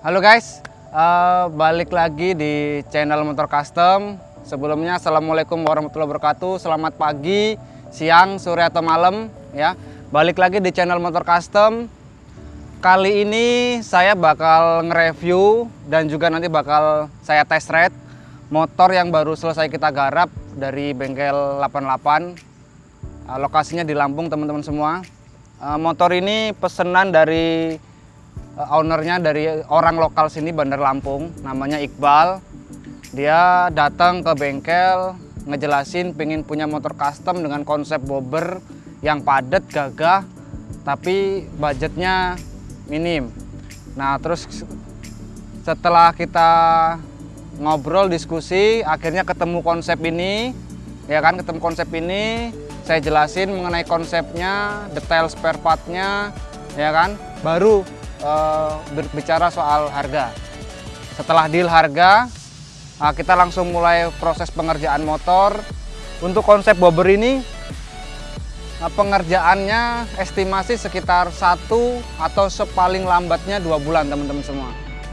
Halo guys, uh, balik lagi di channel Motor Custom. Sebelumnya Assalamualaikum warahmatullahi wabarakatuh. Selamat pagi, siang, sore atau malam ya. Balik lagi di channel Motor Custom. Kali ini saya bakal nge-review dan juga nanti bakal saya test ride motor yang baru selesai kita garap dari bengkel 88. Uh, lokasinya di Lampung teman-teman semua. Uh, motor ini pesanan dari ownernya dari orang lokal sini Bandar Lampung, namanya Iqbal. Dia datang ke bengkel ngejelasin pengen punya motor custom dengan konsep bobber yang padat, gagah, tapi budgetnya minim. Nah terus setelah kita ngobrol diskusi, akhirnya ketemu konsep ini, ya kan ketemu konsep ini, saya jelasin mengenai konsepnya, detail spare partnya, ya kan, baru uh, berbicara soal harga. Setelah deal harga, uh, kita langsung mulai proses pengerjaan motor. Untuk konsep bobber ini, uh, pengerjaannya estimasi sekitar satu atau sepaling lambatnya dua bulan teman-teman semua.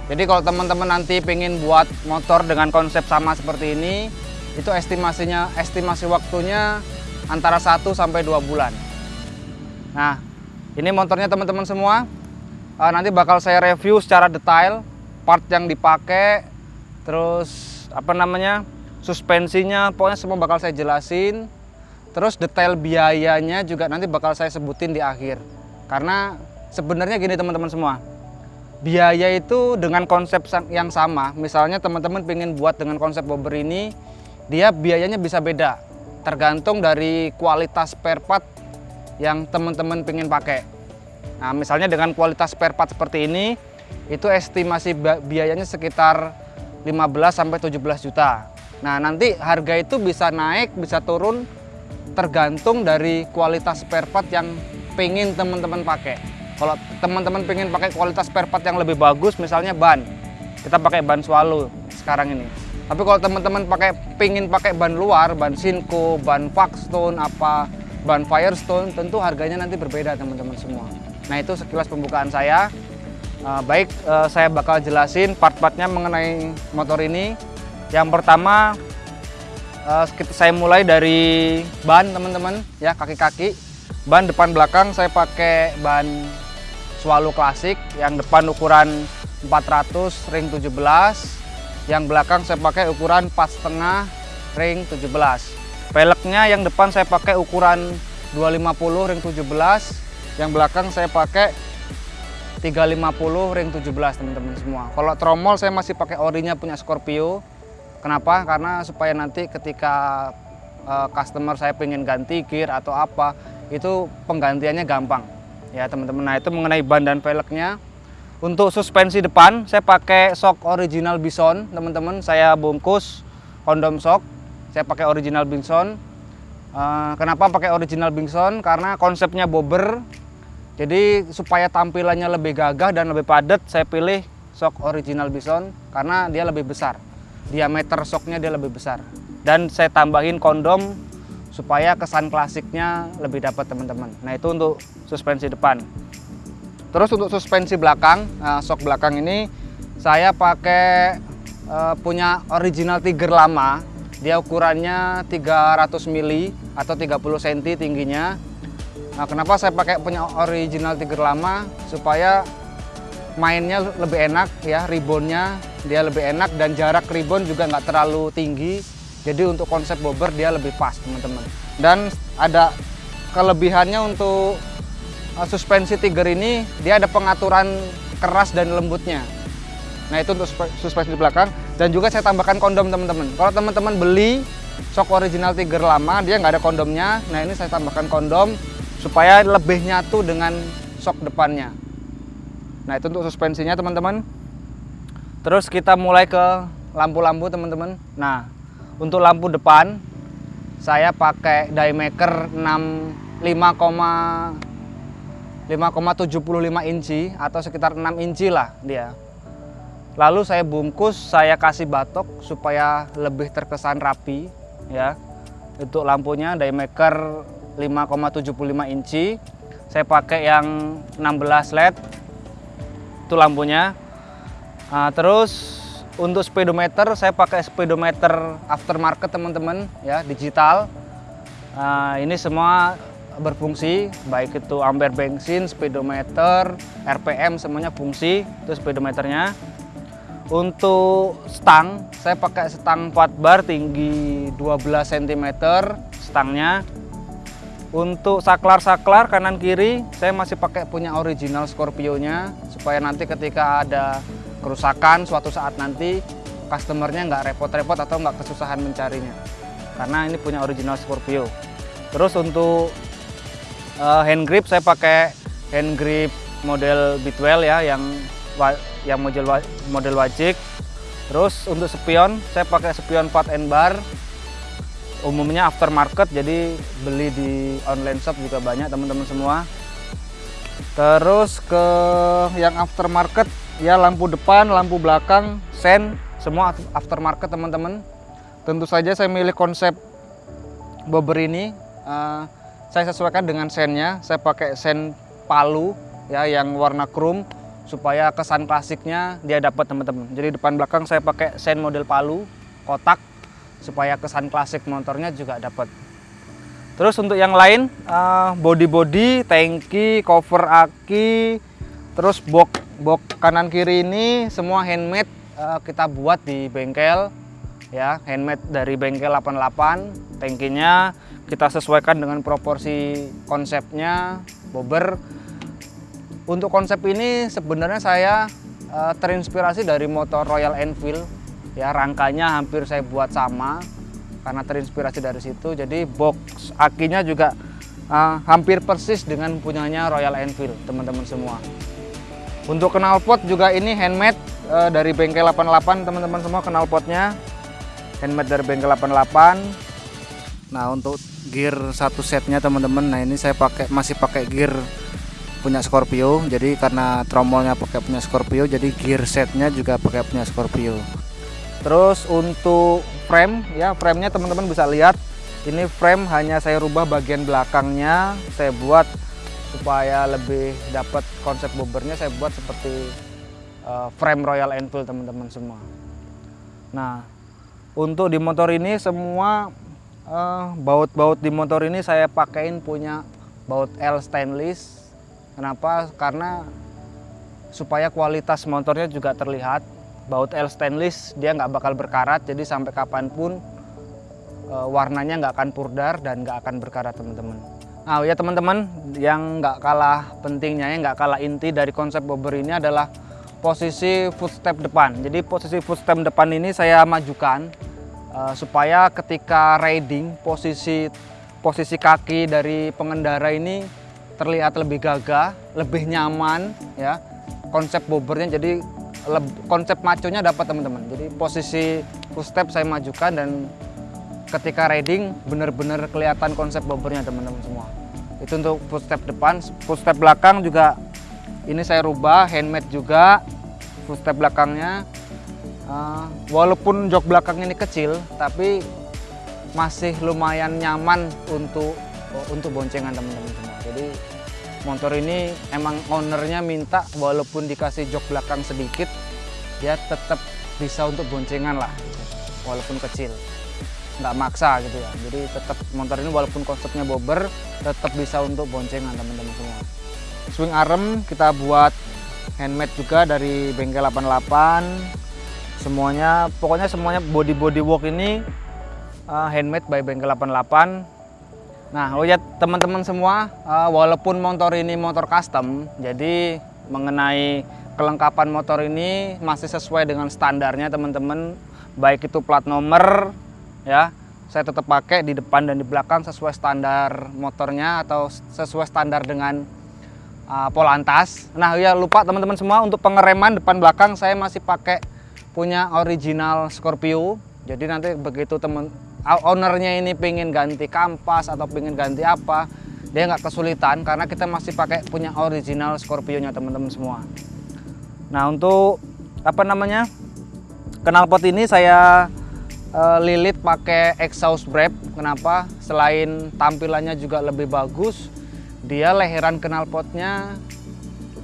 Jadi kalau teman-teman nanti pengen buat motor dengan konsep sama seperti ini, itu estimasinya, estimasi waktunya antara 1 sampai 2 bulan. Nah, ini motornya teman-teman semua. Uh, nanti bakal saya review secara detail part yang dipakai, terus apa namanya? suspensinya, pokoknya semua bakal saya jelasin. Terus detail biayanya juga nanti bakal saya sebutin di akhir. Karena sebenarnya gini teman-teman semua. Biaya itu dengan konsep yang sama, misalnya teman-teman pengen buat dengan konsep bobber ini, dia biayanya bisa beda tergantung dari kualitas spare part yang teman-teman pengen pakai. Nah, misalnya dengan kualitas spare part seperti ini, itu estimasi biayanya sekitar 15 sampai 17 juta. Nah, nanti harga itu bisa naik, bisa turun tergantung dari kualitas spare part yang pengen teman-teman pakai. Kalau teman-teman pengen pakai kualitas spare part yang lebih bagus, misalnya ban, kita pakai ban Swallow sekarang ini. Tapi kalau teman-teman pakai pingin pakai ban luar, ban Sinco, ban Foxstone, apa ban Firestone, tentu harganya nanti berbeda teman-teman semua. Nah itu sekilas pembukaan saya. Uh, baik, uh, saya bakal jelasin part-partnya mengenai motor ini. Yang pertama, uh, saya mulai dari ban teman-teman, ya kaki-kaki. Ban depan belakang saya pakai ban Swallow Classic yang depan ukuran 400 ring 17 yang belakang saya pakai ukuran 4,5 ring 17 velgnya yang depan saya pakai ukuran 250 ring 17 yang belakang saya pakai 350 ring 17 teman-teman semua. Kalau tromol saya masih pakai orinya punya Scorpio. Kenapa? Karena supaya nanti ketika uh, customer saya pengen ganti gear atau apa itu penggantiannya gampang. Ya teman-teman. Nah itu mengenai ban dan velgnya. Untuk suspensi depan saya pakai shock original Bison teman-teman. Saya bungkus kondom shock saya pakai original Bison. Uh, kenapa pakai original Bison? Karena konsepnya bobber jadi supaya tampilannya lebih gagah dan lebih padat, saya pilih shock original Bison karena dia lebih besar. Diameter shocknya dia lebih besar. Dan saya tambahin kondom supaya kesan klasiknya lebih dapat teman-teman. Nah itu untuk suspensi depan. Terus untuk suspensi belakang, nah, shock belakang ini saya pakai uh, punya original Tiger lama. Dia ukurannya 300 mili atau 30 cm tingginya Nah, kenapa saya pakai punya original Tiger lama supaya mainnya lebih enak ya, ribbonnya dia lebih enak dan jarak ribbon juga nggak terlalu tinggi. Jadi untuk konsep bobber dia lebih pas teman-teman. Dan ada kelebihannya untuk uh, suspensi Tiger ini dia ada pengaturan keras dan lembutnya. Nah itu untuk suspensi di belakang dan juga saya tambahkan kondom teman-teman. Kalau teman-teman beli shock original Tiger lama dia nggak ada kondomnya. Nah ini saya tambahkan kondom supaya lebih nyatu dengan sok depannya. Nah itu untuk suspensinya teman-teman. Terus kita mulai ke lampu-lampu teman-teman. Nah untuk lampu depan saya pakai diemaker 5,75 inci atau sekitar 6 inci lah dia. Lalu saya bungkus, saya kasih batok supaya lebih terkesan rapi ya. Untuk lampunya diemaker 5,75 inci saya pakai yang 16 led itu lampunya Nah, terus untuk speedometer saya pakai speedometer aftermarket teman-teman ya digital. Nah, ini semua berfungsi baik itu ampere bensin, speedometer, RPM semuanya fungsi itu speedometernya. Untuk stang saya pakai stang 4 bar tinggi 12 cm stangnya. Untuk saklar-saklar kanan kiri saya masih pakai punya original Scorpio-nya supaya nanti ketika ada kerusakan suatu saat nanti customernya nggak repot-repot atau nggak kesusahan mencarinya. Karena ini punya original Scorpio. Terus untuk uh, hand grip saya pakai hand grip model Bitwell ya yang yang model model wajik. Terus untuk spion saya pakai spion 4 and bar umumnya aftermarket jadi beli di online shop juga banyak teman-teman semua terus ke yang aftermarket ya lampu depan, lampu belakang, sen, semua aftermarket teman-teman. Tentu saja saya milih konsep bobber ini. Uh, saya sesuaikan dengan sennya. Saya pakai sen palu ya yang warna chrome supaya kesan klasiknya dia dapat teman-teman. Jadi depan belakang saya pakai sen model palu kotak supaya kesan klasik motornya juga dapat. Terus untuk yang lain uh, body-body, tangki, cover aki, terus box box kanan kiri ini semua handmade uh, kita buat di bengkel ya. Handmade dari bengkel 88 tangkinya kita sesuaikan dengan proporsi konsepnya bobber untuk konsep ini sebenarnya saya uh, terinspirasi dari motor Royal Enfield ya rangkanya hampir saya buat sama karena terinspirasi dari situ jadi box akinya juga uh, hampir persis dengan punyanya Royal Enfield teman-teman semua untuk knalpot juga ini handmade uh, dari bengkel 88 teman-teman semua knalpotnya handmade dari bengkel 88. Nah untuk gear satu setnya teman-teman, nah ini saya pakai masih pakai gear punya Scorpio. Jadi karena tromolnya pakai punya Scorpio, jadi gear setnya juga pakai punya Scorpio. Terus untuk frame ya framenya teman-teman bisa lihat ini frame hanya saya rubah bagian belakangnya saya buat supaya lebih dapat konsep bobbernya saya buat seperti uh, frame Royal Enfield teman-teman semua. Nah, untuk di motor ini semua eh, baut-baut uh, di motor ini saya pakaiin punya baut L stainless. Kenapa? Karena supaya kualitas motornya juga terlihat. Baut L stainless dia nggak bakal berkarat, jadi sampai kapan pun uh, warnanya nggak akan pudar dan nggak akan berkarat teman-teman. Nah ya teman-teman, yang nggak kalah pentingnya, yang nggak kalah inti dari konsep bobber ini adalah posisi footstep depan. Jadi posisi footstep depan ini saya majukan uh, supaya ketika riding posisi posisi kaki dari pengendara ini terlihat lebih gagah, lebih nyaman ya. Konsep bobbernya jadi konsep maconya dapat teman-teman. Jadi posisi footstep saya majukan dan ketika riding benar-benar kelihatan konsep bobbernya teman-teman semua. Itu untuk footstep depan. Footstep belakang juga ini saya rubah handmade juga. Footstep belakangnya. Uh, walaupun jok belakang ini kecil tapi masih lumayan nyaman untuk untuk boncengan teman-teman semua. Jadi motor ini emang ownernya minta walaupun dikasih jok belakang sedikit dia tetap bisa untuk boncengan lah walaupun kecil. Nggak maksa gitu ya. Jadi tetap motor ini walaupun konsepnya bobber tetap bisa untuk boncengan teman-teman semua. Swing arm kita buat handmade juga dari bengkel 88 semuanya pokoknya semuanya body body work ini uh, handmade by bengkel 88 nah oh ya teman-teman semua uh, walaupun motor ini motor custom jadi mengenai kelengkapan motor ini masih sesuai dengan standarnya teman-teman baik itu plat nomor ya saya tetap pakai di depan dan di belakang sesuai standar motornya atau sesuai standar dengan uh, Polantas. Nah ya lupa teman-teman semua untuk pengereman depan belakang saya masih pakai punya original Scorpio. Jadi nanti begitu teman ownernya ini pengen ganti kampas atau pengen ganti apa, dia nggak kesulitan karena kita masih pakai punya original Scorpio-nya teman-teman semua. Nah untuk apa namanya knalpot ini saya uh, lilit pakai exhaust brake. Kenapa? Selain tampilannya juga lebih bagus, dia leheran knalpotnya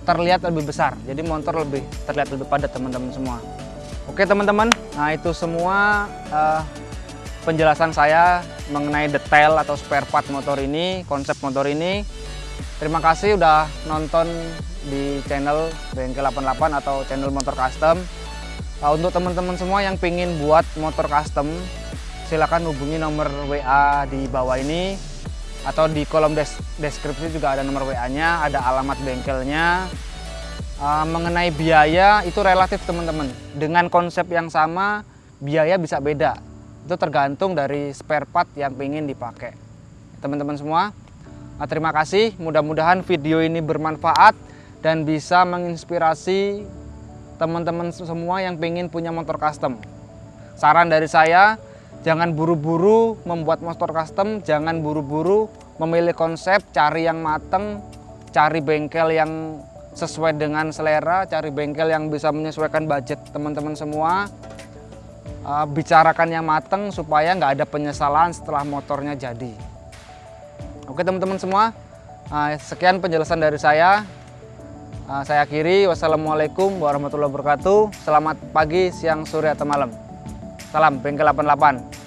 terlihat lebih besar. Jadi motor lebih terlihat lebih padat teman-teman semua. Oke teman-teman, nah itu semua uh, penjelasan saya mengenai detail atau spare part motor ini, konsep motor ini. Terima kasih udah nonton di channel Bengkel 88 atau channel motor custom. Nah, untuk teman-teman semua yang pengen buat motor custom, silakan hubungi nomor WA di bawah ini atau di kolom des deskripsi juga ada nomor WA-nya, ada alamat bengkelnya. Uh, mengenai biaya itu relatif teman-teman. Dengan konsep yang sama, biaya bisa beda. Itu tergantung dari spare part yang ingin dipakai. Teman-teman semua, nah, terima kasih. Mudah-mudahan video ini bermanfaat dan bisa menginspirasi teman-teman semua yang ingin punya motor custom. Saran dari saya, jangan buru-buru membuat motor custom, jangan buru-buru memilih konsep, cari yang mateng, cari bengkel yang sesuai dengan selera, cari bengkel yang bisa menyesuaikan budget teman-teman semua. Uh, bicarakan yang mateng supaya nggak ada penyesalan setelah motornya jadi. Oke teman-teman semua, uh, sekian penjelasan dari saya. Uh, saya akhiri, wassalamualaikum warahmatullahi wabarakatuh. Selamat pagi, siang, sore, atau malam. Salam Bengkel 88.